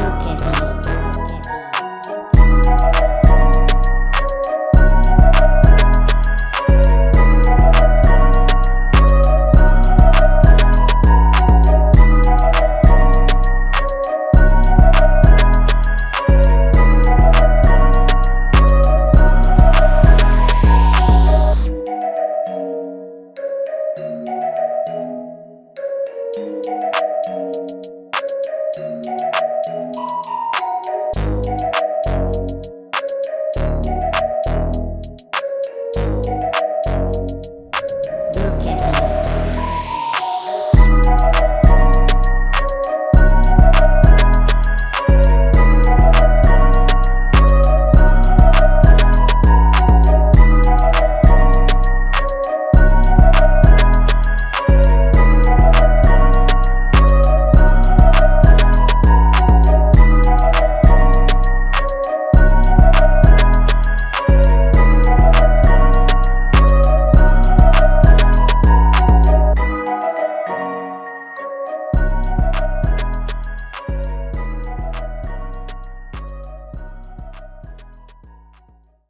Zuckerbrot.